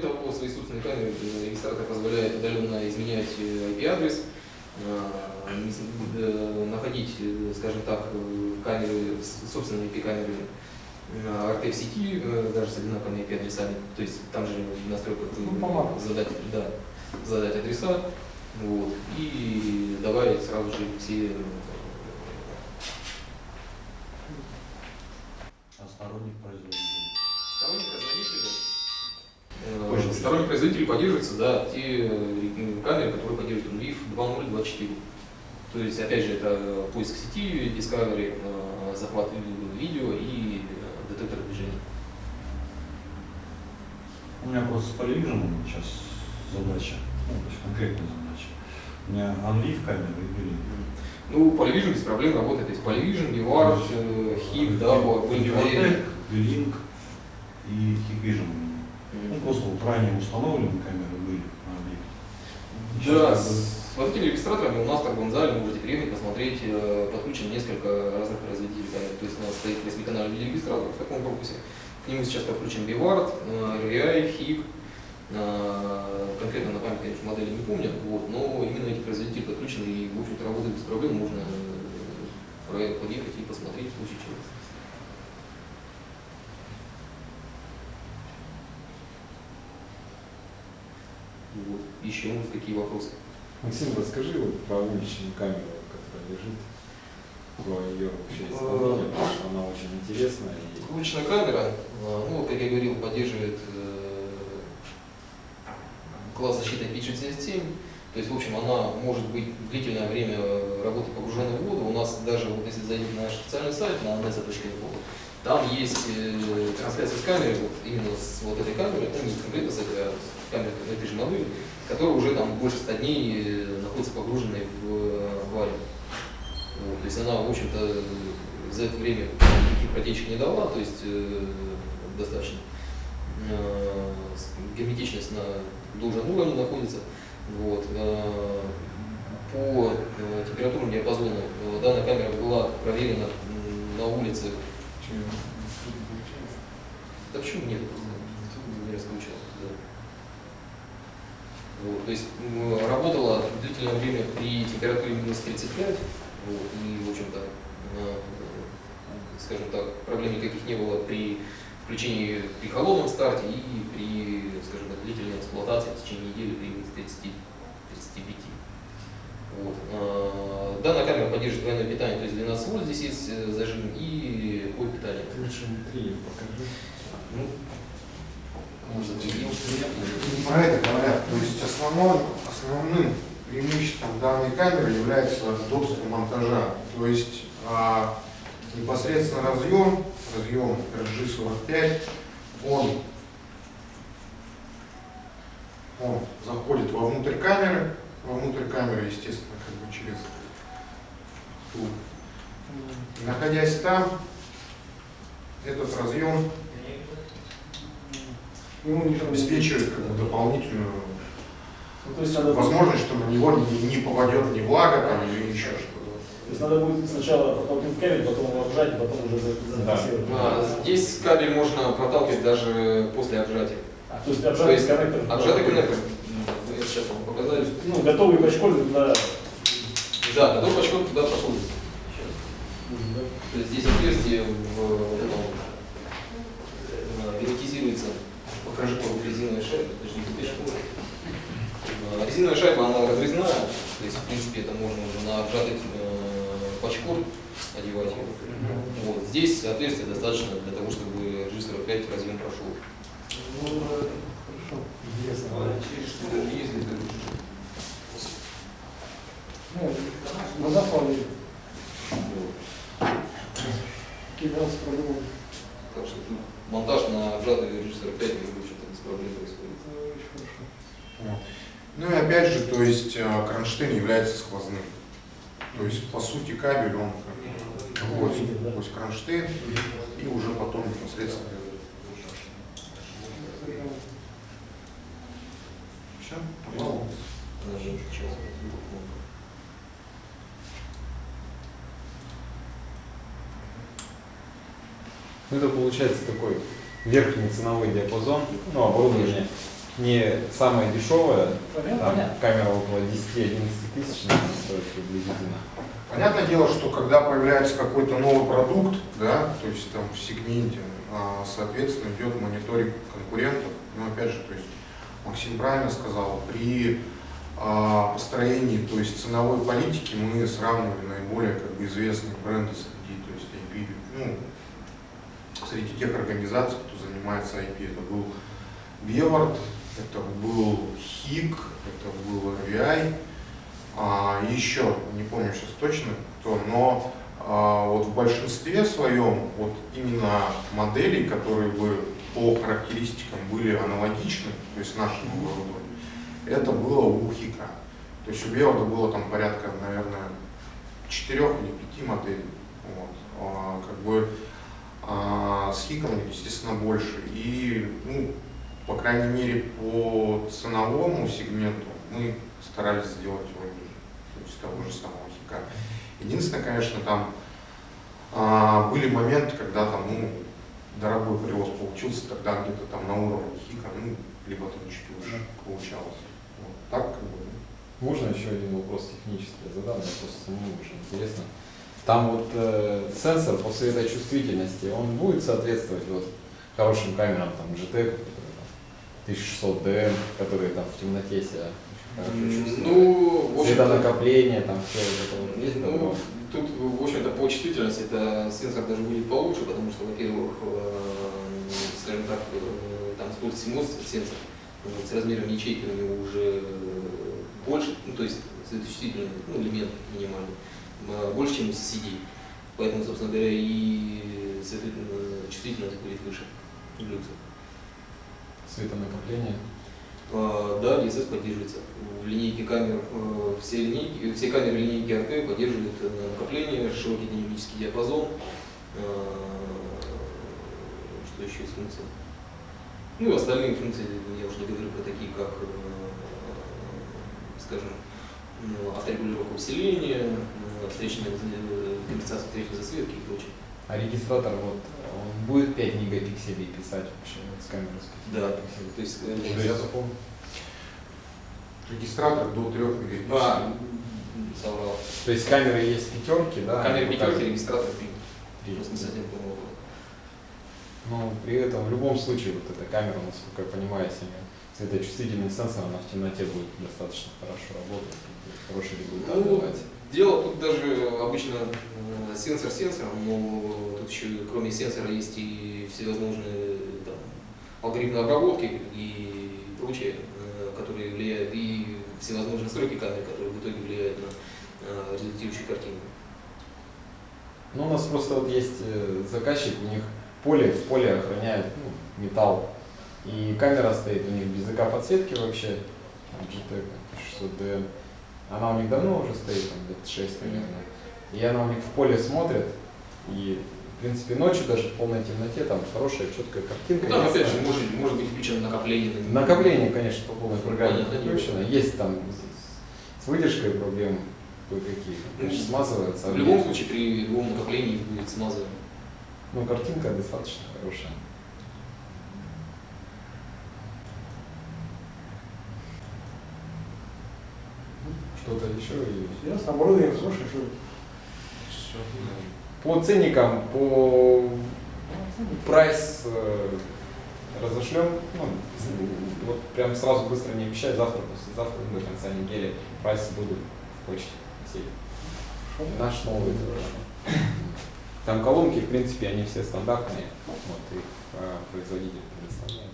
Кроме того, свои собственные камеры регистратор позволяет удаленно изменять э, IP-адрес, с- э, находить, э, скажем так, камеры, с- собственные IP-камеры RT в сети, даже с одинаковыми IP-адресами. То есть там же в настройках Ну, задать, да, задать адреса вот, и добавить сразу же все А сторонних производителей. Сторонние производители поддерживаются, да, те э, камеры, которые поддерживают RIF 2.0.24. То есть, опять же, это поиск сети, Discovery, э, захват ви- видео и э, детектор движения. У меня просто с поливиженом сейчас задача, ну, то есть конкретная задача. У меня Unleaf камера и Белин. Ну, Polyvision без проблем работает. То есть Polyvision, э, HIP, проверены. Белинг и Hikvision. Ну, просто вот ранее установленные камеры были на объекте. Да, как бы- с вот этими регистраторами у нас так в Гонзале вы можете приехать, посмотреть, э, подключено несколько разных производителей камер. То есть у нас стоит 8-канальный видеорегистратор в таком корпусе. К нему сейчас Bivard, э, RVI, HIP. Э, Конкретно на память, конечно, модели не помню, вот, но именно эти производители подключены и, в общем-то, работают без проблем. Можно э, подъехать и посмотреть в случае чего. Вот. Еще может, какие вопросы? Максим, расскажи вот про уличную камеру, которая лежит, про ее вообще исполнение, потому что она очень интересная. И... Уличная камера, э, ну, вот, как я говорил, поддерживает э, класс защиты IP67. То есть, в общем, она может быть длительное время э, работы погруженной в воду. У нас даже, вот если зайдете на наш официальный сайт, на nesa.info, там есть э, трансляция с камеры, вот, именно с вот этой камеры, ну, не конкретно с этой, а с камерой этой же модели, которая уже там больше 100 дней э, находится погруженной в э, аквариум. Вот, то есть она, в общем-то, за это время никаких протечек не дала, то есть э, достаточно э, герметичность на должном уровне находится. Вот. э, По э, температурному диапазону э, данная камера была проверена на улице. Да почему нет? Просто не раскручивал. да. Вот, то есть работала длительное время при температуре минус 35, вот, и, в общем-то, э, скажем так, проблем никаких не было при включении при холодном старте и при, скажем так, длительной эксплуатации в течение недели при минус 30, 35. Вот. А, Данная камера поддерживает двойное питание, то есть 12 вольт здесь есть э, зажим и ой, питание. Ты лучше внутри покажи. Ну, может, видел. Про это говорят. То есть основной, основным преимуществом данной камеры является удобство монтажа. То есть а, непосредственно разъем, разъем RG45, он, он заходит вовнутрь камеры, вовнутрь камеры, естественно, как бы через ту. И находясь там, этот разъем Ему ничего не обеспечивает как бы, дополнительную Ну, то есть надо, возможность, что на него не, не попадет ни влага там, или еще что-то. то есть надо будет сначала протолкнуть кабель, потом его обжать, и потом уже за- Да. зафиксировать. А, Здесь кабель можно проталкивать даже после обжатия. А, то есть То обжатый есть коннектор. Обжатый коннектор. Сейчас вам показали. Ну, готовый бачколь для... Да, готов пачком туда пошел. То есть здесь отверстие в вот этом э, герметизируется. Покажи по резиновой шайбе, подожди, где шкура. Э, Резиновая шайба, она разрезная, то есть, в принципе, это можно уже на обжатый э, пачкор одевать. Вот. Здесь отверстие достаточно для того, чтобы режиссер опять разъем прошел. Ну, это хорошо. Интересно. Если это Ну, на запале. Кидался продумал. Так что тут монтаж на обжатый режиссер 5 в общем-то без Вот. Ну и опять же, то есть э, кронштейн является сквозным. То есть, по сути, кабель, он сквозь кронштейн и уже потом непосредственно. Все, пожалуйста. Ну, это получается такой верхний ценовой диапазон, ну, оборудование не самое дешевое, там камера около 10-11 тысяч стоит приблизительно. Понятное дело, что когда появляется какой-то новый продукт, да, то есть там в сегменте, а, соответственно, идет мониторинг конкурентов. Но опять же, то есть Максим правильно сказал, при а, построении, то есть ценовой политики мы сравнивали наиболее как бы известные бренды среди, то есть ну, среди тех организаций, кто занимается IP. Это был Бевард, это был ХИК, это был RVI, а, еще, не помню сейчас точно кто, но а, вот в большинстве своем вот именно моделей, которые бы по характеристикам были аналогичны, то есть нашему оборудованию, это было у ХИКа. То есть у Беварда было там порядка, наверное, четырех или пяти моделей. Вот. А, как бы а, с Хиком, естественно, больше. И, ну, по крайней мере, по ценовому сегменту мы старались сделать его ниже, то есть того же самого Хика. Единственное, конечно, там а, были моменты, когда там, ну, дорогой привоз получился, тогда где-то там на уровне Хика, ну, либо там чуть лучше получалось. Вот. Так, как бы, Можно еще один вопрос технический задам, мне просто самому уже интересно. Там вот э, сенсор по светочувствительности, он будет соответствовать вот хорошим камерам, там GT, которые там 1600 DM, которые там в темноте себя очень хорошо. Ну, в там все вот это вот есть Ну, такое? тут, в общем-то, по чувствительности это сенсор даже будет получше, потому что, во-первых, э, скажем так, э, там MOS сенсор, вот, с размером ячейки у него уже э, больше, ну, то есть светочувствительный ну, элемент минимальный, э, больше, чем у CCD. Поэтому, собственно говоря, и э, чувствительность будет выше люкса. Светонакопление. А, Да, DSS поддерживается. В линейке камер, э, все, линейки, все камеры линейки RT поддерживают э, накопление, широкий динамический диапазон. А, Что еще из функций? Ну и остальные функции, я уже не говорю про такие, как, э, скажем, авторегулировка усиления, э, встречная э, компенсация встречной засветки и прочее. А регистратор вот, он будет 5 мегапикселей писать вообще вот с камеры с 5 Да, мегапикселей? то есть, э, я запомнил. Регистратор до 3 мегапикселей. а, соврал. то есть камеры есть пятерки, да? Камера они пятерки, регистратор три. три. Просто не совсем понял. Но при этом в любом случае вот эта камера, насколько я понимаю, если светочувствительный сенсор, она в темноте будет достаточно хорошо работать, хороший результат Ну, давать. дело тут даже обычно э, сенсор сенсором, но тут еще кроме сенсора есть и всевозможные там, алгоритмы обработки и прочее, э, которые влияют, и всевозможные настройки камеры, которые в итоге влияют на э, результирующую картинку. Ну, у нас просто вот есть заказчик, у них поле, в поле охраняет ну, металл. И камера стоит у них без ЭК подсветки вообще, GT 600D. Она у них давно уже стоит, там лет 6, наверное. И она у них в поле смотрит, и в принципе ночью даже в полной темноте там хорошая четкая картинка. Ну, там опять же может, может быть включено накопление. на- Накопление, конечно, по полной программе было. Есть там с, выдержкой проблемы кое-какие. Конечно, смазывается. В любом случае при любом накоплении будет смазывание. Ну, картинка достаточно хорошая. Что-то еще? или- Ясно, оборудование хорошее, что Всё. По ценникам, по прайс э, разошлем, ну, с- вот прям сразу быстро не обещать, завтра, послезавтра, до конца недели прайсы будут в почте всей. Наш новый. Там колонки, в принципе, они все стандартные, вот их э, производитель предоставляет.